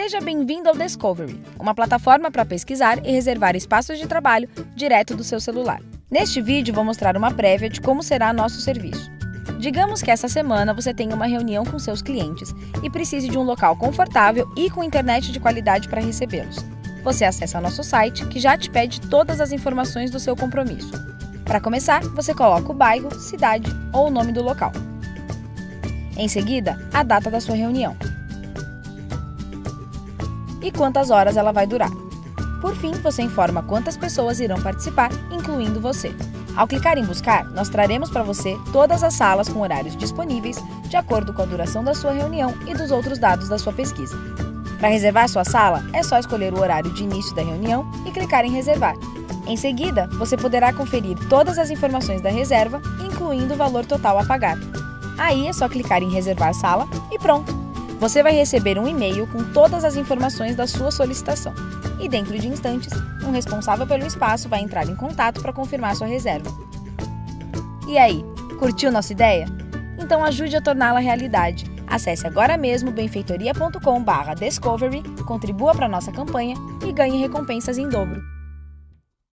Seja bem-vindo ao Discovery, uma plataforma para pesquisar e reservar espaços de trabalho direto do seu celular. Neste vídeo vou mostrar uma prévia de como será nosso serviço. Digamos que essa semana você tenha uma reunião com seus clientes e precise de um local confortável e com internet de qualidade para recebê-los. Você acessa nosso site, que já te pede todas as informações do seu compromisso. Para começar, você coloca o bairro, cidade ou o nome do local. Em seguida, a data da sua reunião e quantas horas ela vai durar. Por fim, você informa quantas pessoas irão participar, incluindo você. Ao clicar em Buscar, nós traremos para você todas as salas com horários disponíveis, de acordo com a duração da sua reunião e dos outros dados da sua pesquisa. Para reservar sua sala, é só escolher o horário de início da reunião e clicar em Reservar. Em seguida, você poderá conferir todas as informações da reserva, incluindo o valor total a pagar. Aí é só clicar em Reservar Sala e pronto! Você vai receber um e-mail com todas as informações da sua solicitação. E dentro de instantes, um responsável pelo espaço vai entrar em contato para confirmar sua reserva. E aí, curtiu nossa ideia? Então ajude a torná-la realidade. Acesse agora mesmo benfeitoria.com/discovery, contribua para nossa campanha e ganhe recompensas em dobro.